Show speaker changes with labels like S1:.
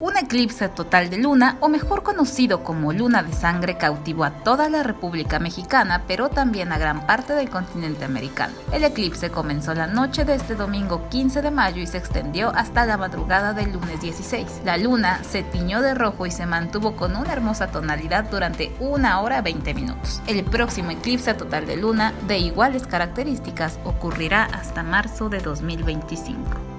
S1: Un eclipse total de luna, o mejor conocido como luna de sangre, cautivó a toda la República Mexicana, pero también a gran parte del continente americano. El eclipse comenzó la noche de este domingo 15 de mayo y se extendió hasta la madrugada del lunes 16. La luna se tiñó de rojo y se mantuvo con una hermosa tonalidad durante una hora 20 minutos. El próximo eclipse total de luna, de iguales características, ocurrirá hasta marzo de 2025.